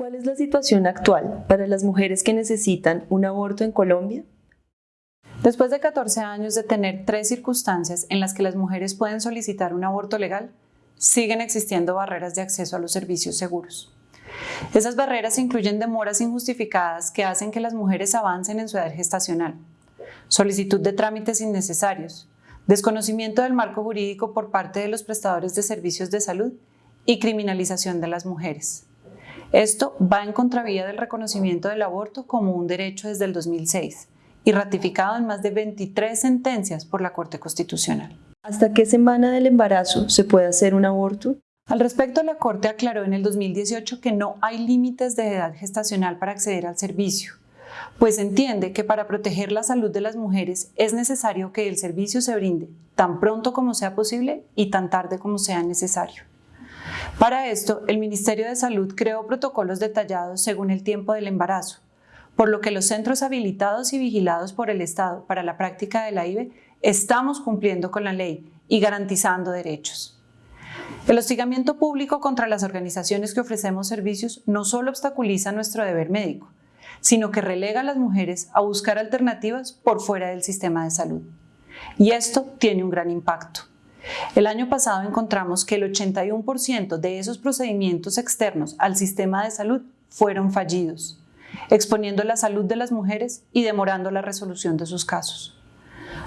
¿Cuál es la situación actual para las mujeres que necesitan un aborto en Colombia? Después de 14 años de tener tres circunstancias en las que las mujeres pueden solicitar un aborto legal, siguen existiendo barreras de acceso a los servicios seguros. Esas barreras incluyen demoras injustificadas que hacen que las mujeres avancen en su edad gestacional, solicitud de trámites innecesarios, desconocimiento del marco jurídico por parte de los prestadores de servicios de salud y criminalización de las mujeres. Esto va en contravía del reconocimiento del aborto como un derecho desde el 2006 y ratificado en más de 23 sentencias por la Corte Constitucional. ¿Hasta qué semana del embarazo se puede hacer un aborto? Al respecto, la Corte aclaró en el 2018 que no hay límites de edad gestacional para acceder al servicio, pues entiende que para proteger la salud de las mujeres es necesario que el servicio se brinde tan pronto como sea posible y tan tarde como sea necesario. Para esto, el Ministerio de Salud creó protocolos detallados según el tiempo del embarazo, por lo que los centros habilitados y vigilados por el Estado para la práctica de la IVE estamos cumpliendo con la ley y garantizando derechos. El hostigamiento público contra las organizaciones que ofrecemos servicios no solo obstaculiza nuestro deber médico, sino que relega a las mujeres a buscar alternativas por fuera del sistema de salud. Y esto tiene un gran impacto. El año pasado encontramos que el 81% de esos procedimientos externos al sistema de salud fueron fallidos, exponiendo la salud de las mujeres y demorando la resolución de sus casos.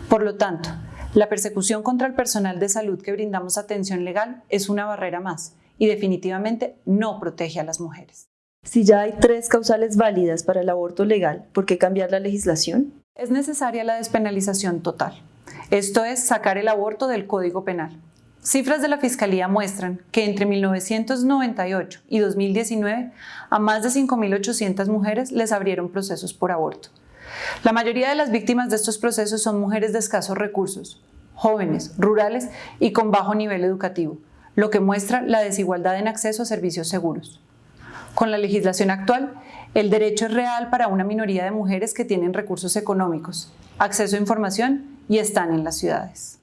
Por lo tanto, la persecución contra el personal de salud que brindamos atención legal es una barrera más y definitivamente no protege a las mujeres. Si ya hay tres causales válidas para el aborto legal, ¿por qué cambiar la legislación? Es necesaria la despenalización total. Esto es sacar el aborto del Código Penal. Cifras de la Fiscalía muestran que entre 1998 y 2019 a más de 5.800 mujeres les abrieron procesos por aborto. La mayoría de las víctimas de estos procesos son mujeres de escasos recursos, jóvenes, rurales y con bajo nivel educativo, lo que muestra la desigualdad en acceso a servicios seguros. Con la legislación actual, el derecho es real para una minoría de mujeres que tienen recursos económicos, acceso a información y están en las ciudades.